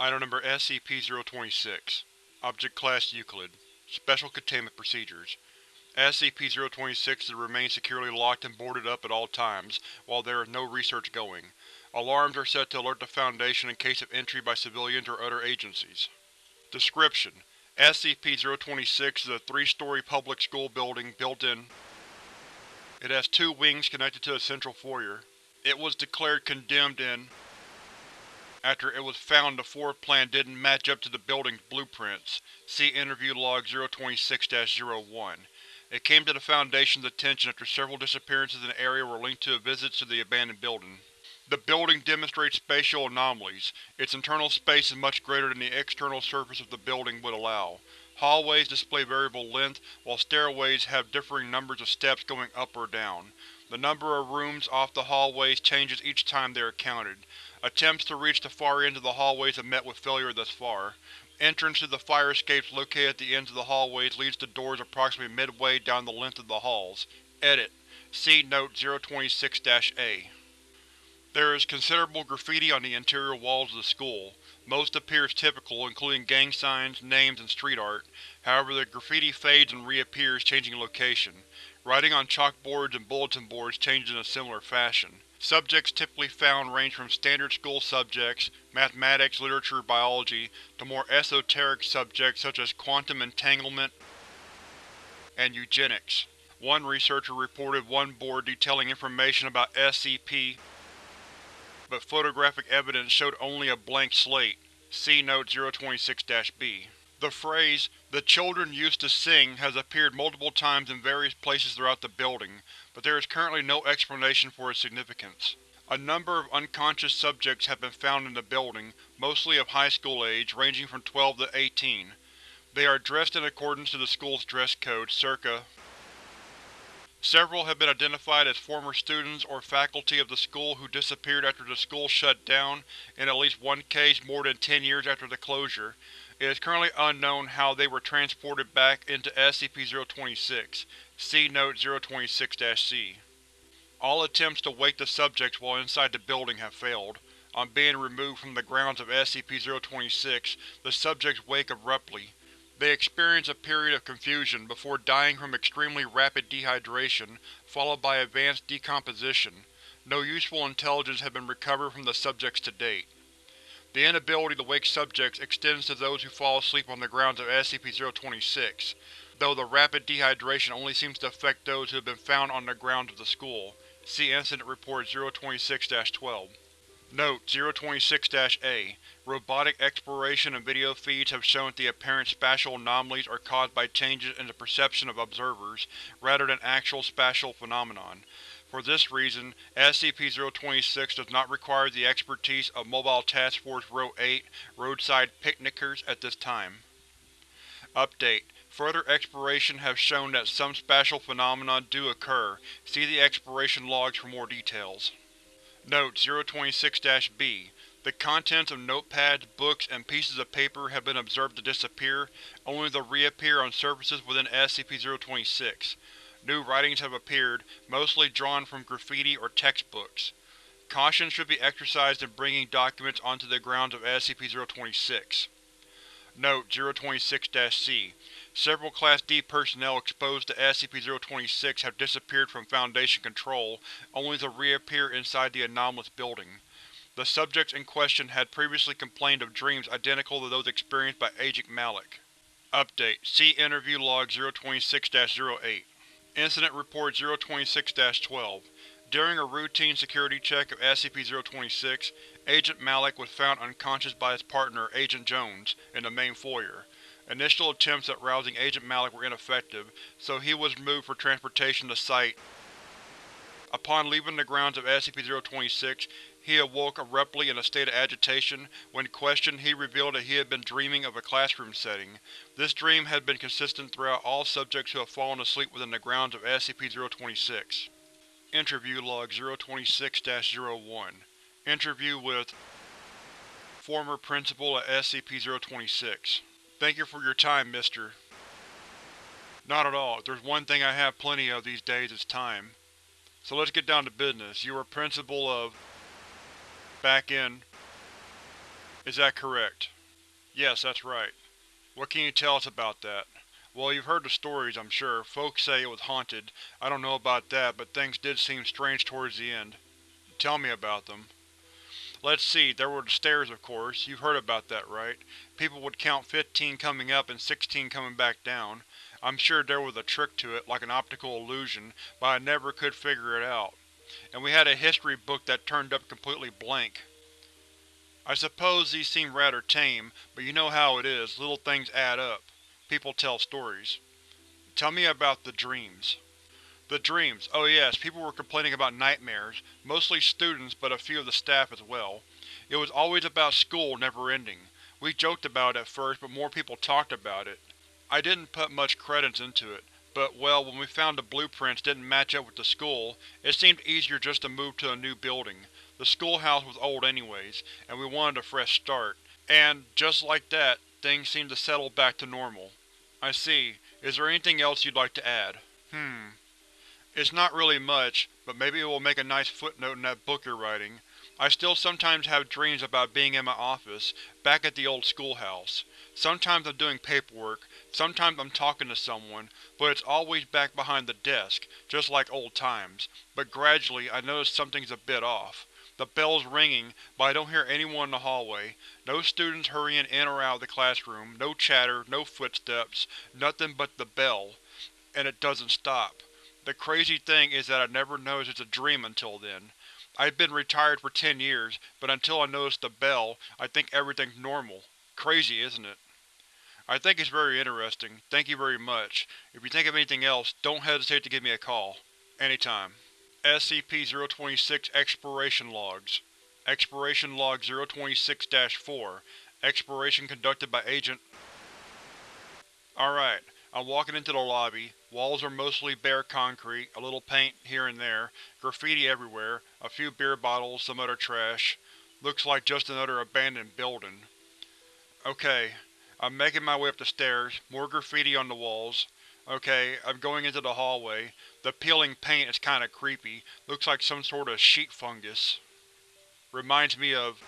Item Number SCP-026 Object Class Euclid Special Containment Procedures SCP-026 is to remain securely locked and boarded up at all times, while there is no research going. Alarms are set to alert the Foundation in case of entry by civilians or other agencies. Description: SCP-026 is a three-story public school building built in. It has two wings connected to a central foyer. It was declared condemned in after it was found the floor plan didn't match up to the building's blueprints. See Interview Log 026-01. It came to the Foundation's attention after several disappearances in the area were linked to visits to the abandoned building. The building demonstrates spatial anomalies. Its internal space is much greater than the external surface of the building would allow. Hallways display variable length, while stairways have differing numbers of steps going up or down. The number of rooms off the hallways changes each time they are counted. Attempts to reach the far ends of the hallways have met with failure thus far. Entrance to the fire escapes located at the ends of the hallways leads to doors approximately midway down the length of the halls. Edit. See Note 026-A. There is considerable graffiti on the interior walls of the school. Most appears typical, including gang signs, names, and street art. However, the graffiti fades and reappears, changing location. Writing on chalkboards and bulletin boards changes in a similar fashion. Subjects typically found range from standard school subjects, mathematics, literature, biology, to more esoteric subjects such as quantum entanglement and eugenics. One researcher reported one board detailing information about SCP, but photographic evidence showed only a blank slate. See Note 026-B. The phrase, the children used to sing has appeared multiple times in various places throughout the building, but there is currently no explanation for its significance. A number of unconscious subjects have been found in the building, mostly of high school age, ranging from 12 to 18. They are dressed in accordance to the school's dress code, circa Several have been identified as former students or faculty of the school who disappeared after the school shut down, in at least one case more than ten years after the closure. It is currently unknown how they were transported back into SCP-026. See Note 026-C. All attempts to wake the subjects while inside the building have failed. On being removed from the grounds of SCP-026, the subjects wake abruptly. They experience a period of confusion before dying from extremely rapid dehydration, followed by advanced decomposition. No useful intelligence has been recovered from the subjects to date. The inability to wake subjects extends to those who fall asleep on the grounds of SCP-026, though the rapid dehydration only seems to affect those who have been found on the grounds of the school. See Incident Report 026-12. Note: 026-A Robotic exploration and video feeds have shown that the apparent spatial anomalies are caused by changes in the perception of observers, rather than actual spatial phenomenon. For this reason, SCP-026 does not require the expertise of Mobile Task Force Rho-8 Roadside Picnickers at this time. Update: Further exploration has shown that some spatial phenomena do occur. See the exploration logs for more details. Note: 026-B The contents of notepads, books, and pieces of paper have been observed to disappear, only to reappear on surfaces within SCP-026. New writings have appeared, mostly drawn from graffiti or textbooks. Caution should be exercised in bringing documents onto the grounds of SCP-026. Note: 026-C Several Class D personnel exposed to SCP-026 have disappeared from Foundation control, only to reappear inside the anomalous building. The subjects in question had previously complained of dreams identical to those experienced by Agent Malik. Update: See Interview Log 026-08. Incident Report 026-12 During a routine security check of SCP-026, Agent Malik was found unconscious by his partner, Agent Jones, in the main foyer. Initial attempts at rousing Agent Malik were ineffective, so he was moved for transportation to Site. Upon leaving the grounds of SCP-026, he awoke abruptly in a state of agitation. When questioned, he revealed that he had been dreaming of a classroom setting. This dream had been consistent throughout all subjects who have fallen asleep within the grounds of SCP-026. Interview Log 026-01 Interview with Former Principal at SCP-026 Thank you for your time, Mr. Not at all. If there's one thing I have plenty of these days, it's time. So let's get down to business. You were Principal of… back in… Is that correct? Yes, that's right. What can you tell us about that? Well, you've heard the stories, I'm sure. Folks say it was haunted. I don't know about that, but things did seem strange towards the end. Tell me about them. Let's see, there were the stairs of course. You've heard about that, right? People would count 15 coming up and 16 coming back down. I'm sure there was a trick to it, like an optical illusion, but I never could figure it out. And we had a history book that turned up completely blank. I suppose these seem rather tame, but you know how it is, little things add up. People tell stories. Tell me about the dreams. The dreams. Oh yes, people were complaining about nightmares, mostly students but a few of the staff as well. It was always about school never ending. We joked about it at first, but more people talked about it. I didn't put much credence into it, but well, when we found the blueprints didn't match up with the school, it seemed easier just to move to a new building. The schoolhouse was old anyways, and we wanted a fresh start. And, just like that, things seemed to settle back to normal. I see. Is there anything else you'd like to add? Hmm. It's not really much, but maybe it will make a nice footnote in that book you're writing. I still sometimes have dreams about being in my office, back at the old schoolhouse. Sometimes I'm doing paperwork, sometimes I'm talking to someone, but it's always back behind the desk, just like old times. But gradually I notice something's a bit off. The bell's ringing, but I don't hear anyone in the hallway. No students hurrying in or out of the classroom, no chatter, no footsteps, nothing but the bell. And it doesn't stop. The crazy thing is that I never noticed it's a dream until then. I've been retired for ten years, but until I noticed the bell, I think everything's normal. Crazy, isn't it? I think it's very interesting. Thank you very much. If you think of anything else, don't hesitate to give me a call. Anytime. SCP-026 Exploration Logs Exploration Log 026-4 Exploration conducted by Agent Alright, I'm walking into the lobby. Walls are mostly bare concrete, a little paint here and there, graffiti everywhere, a few beer bottles, some other trash. Looks like just another abandoned building. Okay, I'm making my way up the stairs, more graffiti on the walls. Okay, I'm going into the hallway. The peeling paint is kinda creepy, looks like some sort of sheet fungus. Reminds me of…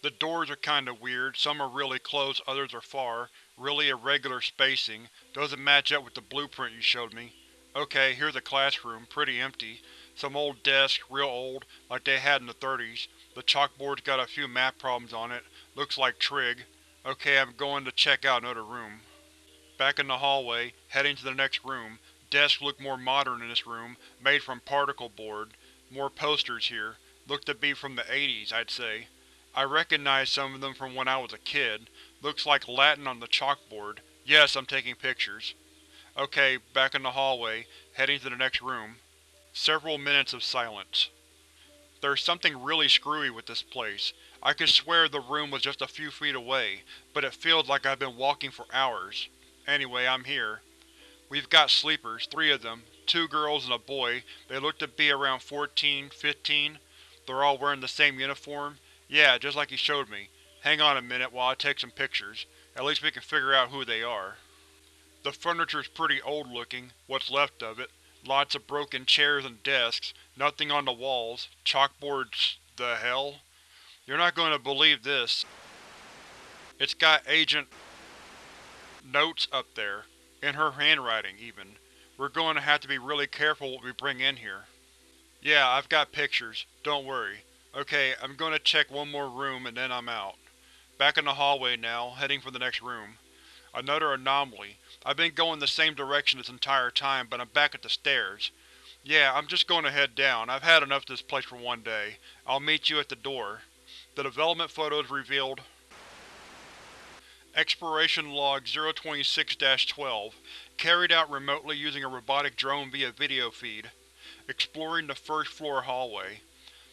The doors are kinda weird, some are really close, others are far. Really irregular spacing, doesn't match up with the blueprint you showed me. Okay, here's a classroom, pretty empty. Some old desks, real old, like they had in the 30s. The chalkboard's got a few math problems on it, looks like trig. Okay, I'm going to check out another room. Back in the hallway, heading to the next room. Desks look more modern in this room, made from particle board. More posters here. Look to be from the 80s, I'd say. I recognize some of them from when I was a kid. Looks like Latin on the chalkboard. Yes, I'm taking pictures. Okay, back in the hallway, heading to the next room. Several minutes of silence. There's something really screwy with this place. I could swear the room was just a few feet away, but it feels like I've been walking for hours. Anyway, I'm here. We've got sleepers, three of them, two girls and a boy. They look to be around 14, 15. They're all wearing the same uniform. Yeah, just like he showed me. Hang on a minute while I take some pictures. At least we can figure out who they are. The furniture's pretty old looking, what's left of it. Lots of broken chairs and desks, nothing on the walls, chalkboards… the hell? You're not going to believe this. It's got Agent notes up there, in her handwriting, even. We're going to have to be really careful what we bring in here. Yeah, I've got pictures, don't worry. Okay, I'm going to check one more room and then I'm out. Back in the hallway now, heading for the next room. Another anomaly. I've been going the same direction this entire time, but I'm back at the stairs. Yeah, I'm just going to head down. I've had enough of this place for one day. I'll meet you at the door. The development photos revealed Exploration Log 026-12 Carried out remotely using a robotic drone via video feed. Exploring the first floor hallway.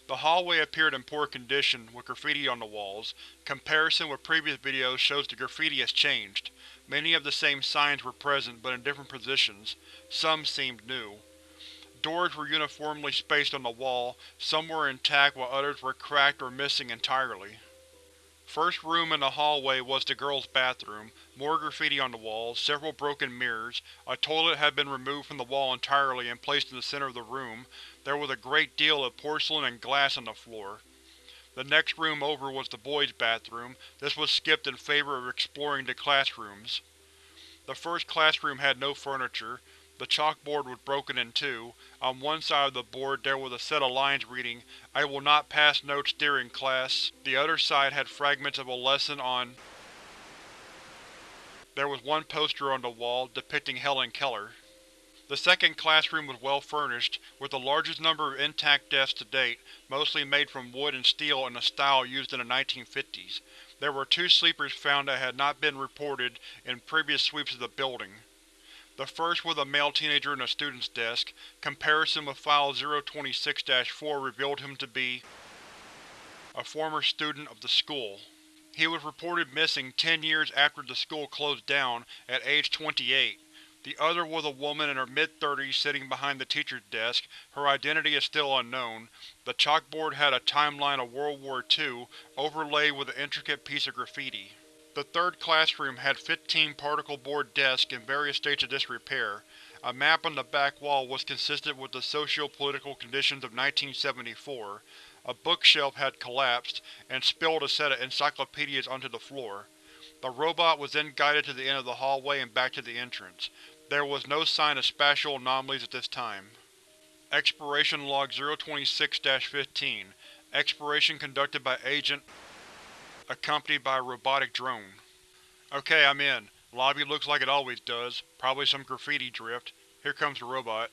The hallway appeared in poor condition, with graffiti on the walls. Comparison with previous videos shows the graffiti has changed. Many of the same signs were present, but in different positions. Some seemed new. Doors were uniformly spaced on the wall, some were intact while others were cracked or missing entirely. First room in the hallway was the girls' bathroom, more graffiti on the walls, several broken mirrors, a toilet had been removed from the wall entirely and placed in the center of the room, there was a great deal of porcelain and glass on the floor. The next room over was the boys' bathroom. This was skipped in favor of exploring the classrooms. The first classroom had no furniture. The chalkboard was broken in two. On one side of the board there was a set of lines reading, I will not pass notes during class. The other side had fragments of a lesson on There was one poster on the wall, depicting Helen Keller. The second classroom was well furnished, with the largest number of intact desks to date, mostly made from wood and steel in a style used in the 1950s. There were two sleepers found that had not been reported in previous sweeps of the building. The first was a male teenager in a student's desk. Comparison with File 026-4 revealed him to be a former student of the school. He was reported missing ten years after the school closed down, at age 28. The other was a woman in her mid-thirties sitting behind the teacher's desk. Her identity is still unknown. The chalkboard had a timeline of World War II, overlaid with an intricate piece of graffiti. The third classroom had 15 particle board desks in various states of disrepair. A map on the back wall was consistent with the socio-political conditions of 1974. A bookshelf had collapsed, and spilled a set of encyclopedias onto the floor. The robot was then guided to the end of the hallway and back to the entrance. There was no sign of spatial anomalies at this time. Exploration Log 026-15 Exploration conducted by Agent accompanied by a robotic drone. Okay, I'm in. Lobby looks like it always does. Probably some graffiti drift. Here comes the robot.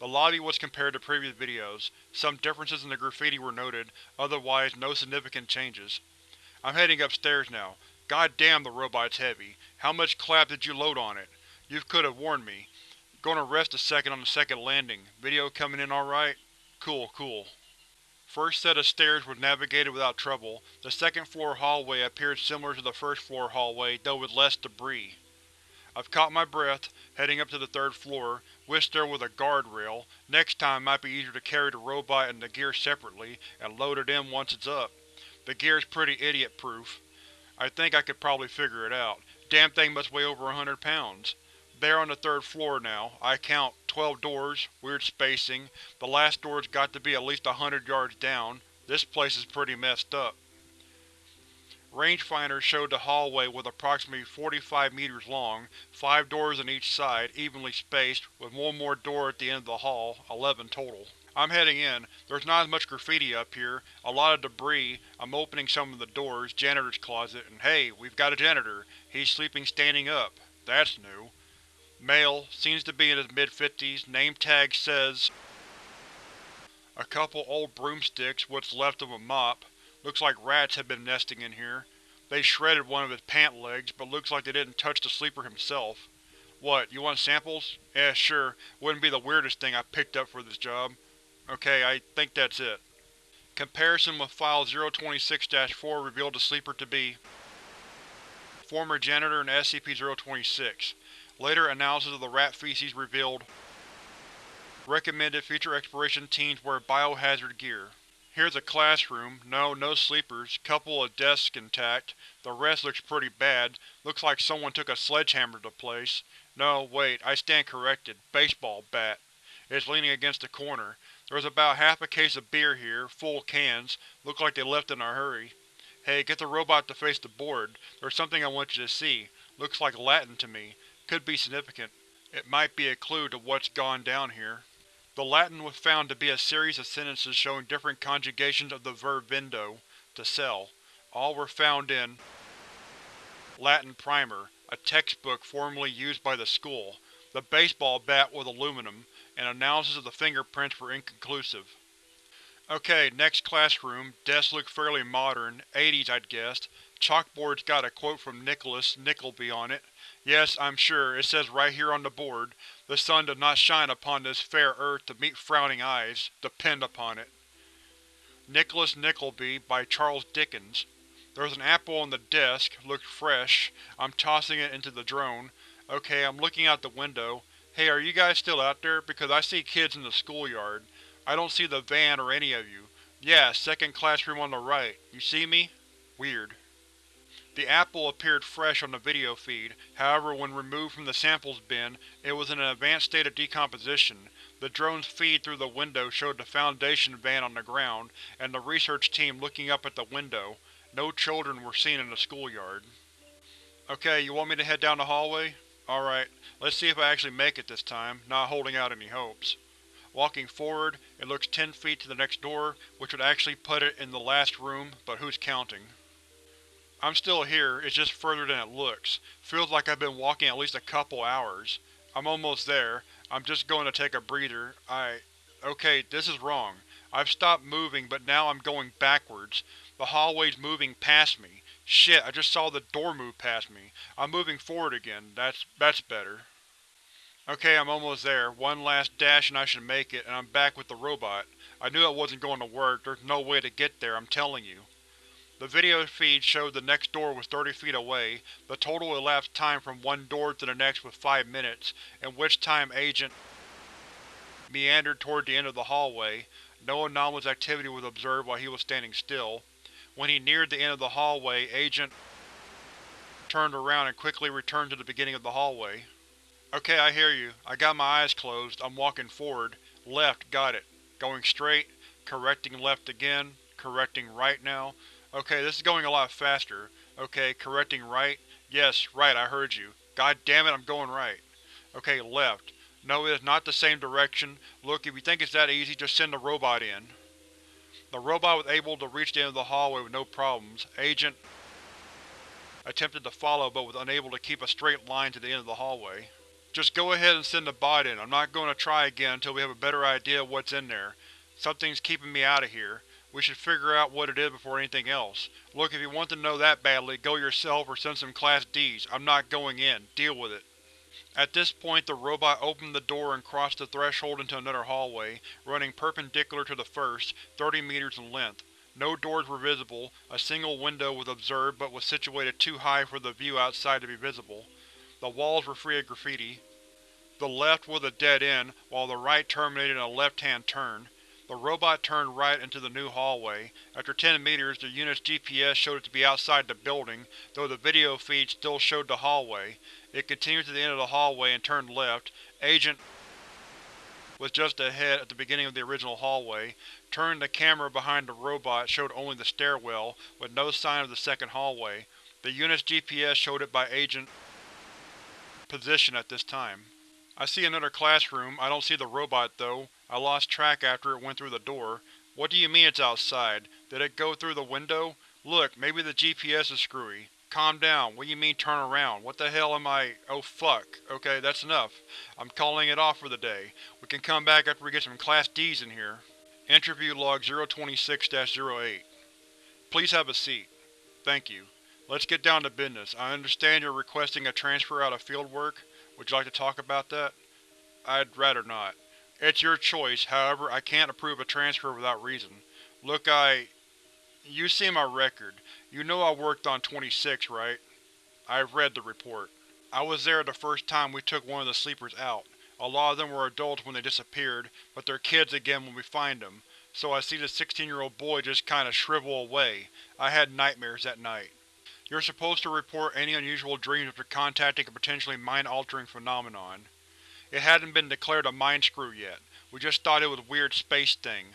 The lobby was compared to previous videos. Some differences in the graffiti were noted, otherwise no significant changes. I'm heading upstairs now. God damn the robot's heavy. How much clap did you load on it? You could have warned me. Gonna rest a second on the second landing. Video coming in alright? Cool, cool. First set of stairs was navigated without trouble. The second floor hallway appeared similar to the first floor hallway, though with less debris. I've caught my breath, heading up to the third floor. Wish there was a guardrail. Next time might be easier to carry the robot and the gear separately, and load it in once it's up. The gear's pretty idiot-proof. I think I could probably figure it out. Damn thing must weigh over a hundred pounds. There on the third floor now. I count twelve doors, weird spacing. The last door's got to be at least a hundred yards down. This place is pretty messed up. Rangefinder showed the hallway was approximately 45 meters long, five doors on each side, evenly spaced, with one more door at the end of the hall, 11 total. I'm heading in. There's not as much graffiti up here, a lot of debris. I'm opening some of the doors, janitor's closet, and hey, we've got a janitor. He's sleeping standing up. That's new. Male, seems to be in his mid-fifties, name tag says A couple old broomsticks, what's left of a mop. Looks like rats have been nesting in here. They shredded one of his pant legs, but looks like they didn't touch the sleeper himself. What, you want samples? Eh, sure. Wouldn't be the weirdest thing I picked up for this job. Okay, I think that's it. Comparison with File 026-4 revealed the sleeper to be former janitor in SCP-026. Later analysis of the rat feces revealed Recommended future exploration teams wear biohazard gear. Here's a classroom. No, no sleepers. Couple of desks intact. The rest looks pretty bad. Looks like someone took a sledgehammer to the place. No, wait, I stand corrected. Baseball bat. It's leaning against the corner. There's about half a case of beer here, full cans. Look like they left in a hurry. Hey, get the robot to face the board. There's something I want you to see. Looks like Latin to me. Could be significant. It might be a clue to what's gone down here. The Latin was found to be a series of sentences showing different conjugations of the verb vendo, to sell. All were found in Latin Primer, a textbook formerly used by the school. The baseball bat was aluminum, and analysis of the fingerprints were inconclusive. Okay, next classroom. Desks look fairly modern, 80s I'd guessed. Chalkboard's got a quote from Nicholas Nickleby on it. Yes, I'm sure, it says right here on the board, the sun does not shine upon this fair earth to meet frowning eyes. Depend upon it. Nicholas Nickleby by Charles Dickens. There's an apple on the desk, looks fresh. I'm tossing it into the drone. Okay, I'm looking out the window. Hey, are you guys still out there? Because I see kids in the schoolyard. I don't see the van or any of you. Yeah, second classroom on the right. You see me? Weird. The apple appeared fresh on the video feed, however when removed from the samples bin, it was in an advanced state of decomposition. The drone's feed through the window showed the Foundation van on the ground, and the research team looking up at the window. No children were seen in the schoolyard. Okay, you want me to head down the hallway? Alright, let's see if I actually make it this time, not holding out any hopes. Walking forward, it looks ten feet to the next door, which would actually put it in the last room, but who's counting? I'm still here, it's just further than it looks. Feels like I've been walking at least a couple hours. I'm almost there. I'm just going to take a breather. I… Okay, this is wrong. I've stopped moving, but now I'm going backwards. The hallway's moving past me. Shit, I just saw the door move past me. I'm moving forward again. That's… that's better. Okay, I'm almost there. One last dash and I should make it, and I'm back with the robot. I knew it wasn't going to work. There's no way to get there, I'm telling you. The video feed showed the next door was 30 feet away. The total elapsed time from one door to the next was 5 minutes, in which time Agent meandered toward the end of the hallway. No anomalous activity was observed while he was standing still. When he neared the end of the hallway, Agent turned around and quickly returned to the beginning of the hallway. Okay, I hear you. I got my eyes closed. I'm walking forward. Left, got it. Going straight. Correcting left again. Correcting right now. Okay, this is going a lot faster. Okay, correcting right. Yes, right, I heard you. God damn it, I'm going right. Okay, left. No, it is not the same direction. Look, if you think it's that easy, just send the robot in. The robot was able to reach the end of the hallway with no problems. Agent attempted to follow, but was unable to keep a straight line to the end of the hallway. Just go ahead and send the bot in. I'm not going to try again until we have a better idea of what's in there. Something's keeping me out of here. We should figure out what it is before anything else. Look, if you want to know that badly, go yourself or send some Class Ds. I'm not going in. Deal with it. At this point the robot opened the door and crossed the threshold into another hallway, running perpendicular to the first, 30 meters in length. No doors were visible, a single window was observed but was situated too high for the view outside to be visible. The walls were free of graffiti. The left was a dead end, while the right terminated in a left-hand turn. The robot turned right into the new hallway. After 10 meters, the unit's GPS showed it to be outside the building, though the video feed still showed the hallway. It continued to the end of the hallway and turned left. Agent was just ahead at the beginning of the original hallway. Turning the camera behind the robot showed only the stairwell, with no sign of the second hallway. The unit's GPS showed it by Agent position at this time. I see another classroom. I don't see the robot, though. I lost track after it went through the door. What do you mean it's outside? Did it go through the window? Look, maybe the GPS is screwy. Calm down. What do you mean turn around? What the hell am I… Oh fuck. Okay, that's enough. I'm calling it off for the day. We can come back after we get some Class Ds in here. Interview Log 026-08 Please have a seat. Thank you. Let's get down to business. I understand you're requesting a transfer out of field work. Would you like to talk about that? I'd rather not. It's your choice, however, I can't approve a transfer without reason. Look, I… You see my record. You know I worked on 26, right? I've read the report. I was there the first time we took one of the sleepers out. A lot of them were adults when they disappeared, but they're kids again when we find them. So I see the 16-year-old boy just kinda shrivel away. I had nightmares that night. You're supposed to report any unusual dreams after contacting a potentially mind-altering phenomenon. It hadn't been declared a mind screw yet. We just thought it was a weird space thing.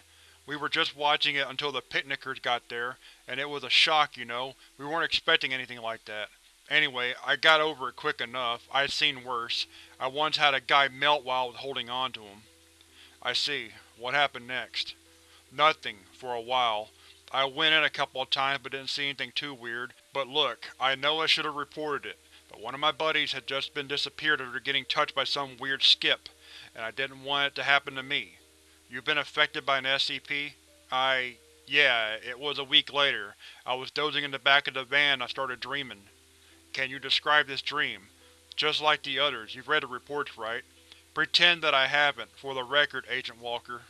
We were just watching it until the picnickers got there, and it was a shock, you know. We weren't expecting anything like that. Anyway, I got over it quick enough. I'd seen worse. I once had a guy melt while I was holding on to him. I see. What happened next? Nothing, for a while. I went in a couple of times but didn't see anything too weird. But look, I know I should have reported it. But one of my buddies had just been disappeared after getting touched by some weird skip, and I didn't want it to happen to me. You've been affected by an SCP? I… yeah, it was a week later. I was dozing in the back of the van I started dreaming. Can you describe this dream? Just like the others, you've read the reports, right? Pretend that I haven't, for the record, Agent Walker.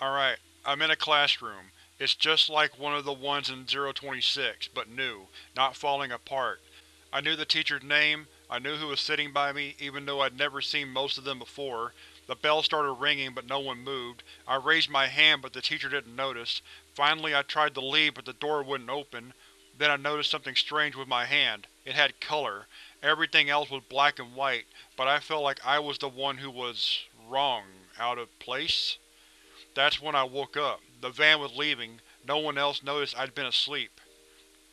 Alright, I'm in a classroom. It's just like one of the ones in 026, but new, not falling apart. I knew the teacher's name, I knew who was sitting by me, even though I'd never seen most of them before. The bell started ringing, but no one moved. I raised my hand, but the teacher didn't notice. Finally I tried to leave, but the door wouldn't open. Then I noticed something strange with my hand. It had color. Everything else was black and white, but I felt like I was the one who was… wrong, out of place. That's when I woke up. The van was leaving, no one else noticed I'd been asleep.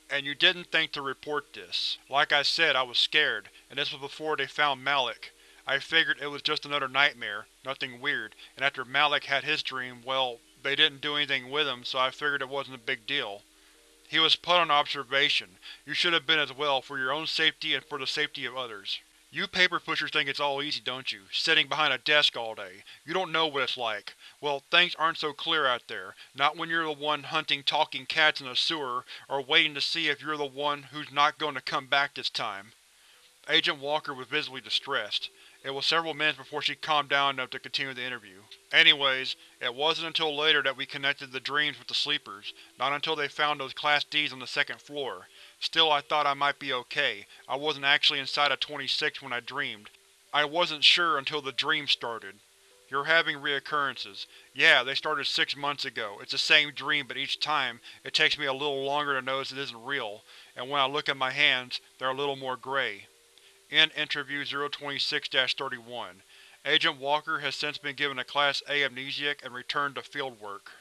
And you didn't think to report this. Like I said, I was scared, and this was before they found Malik. I figured it was just another nightmare, nothing weird, and after Malik had his dream, well, they didn't do anything with him, so I figured it wasn't a big deal. He was put on observation. You should have been as well, for your own safety and for the safety of others. You paper pushers think it's all easy, don't you? Sitting behind a desk all day. You don't know what it's like. Well, things aren't so clear out there. Not when you're the one hunting talking cats in a sewer, or waiting to see if you're the one who's not going to come back this time. Agent Walker was visibly distressed. It was several minutes before she calmed down enough to continue the interview. Anyways, it wasn't until later that we connected the dreams with the sleepers, not until they found those Class Ds on the second floor. Still, I thought I might be okay. I wasn't actually inside of 26 when I dreamed. I wasn't sure until the dream started. You're having reoccurrences. Yeah, they started six months ago. It's the same dream, but each time, it takes me a little longer to notice it isn't real, and when I look at my hands, they're a little more gray. End Interview 026-31. Agent Walker has since been given a Class A amnesiac and returned to fieldwork.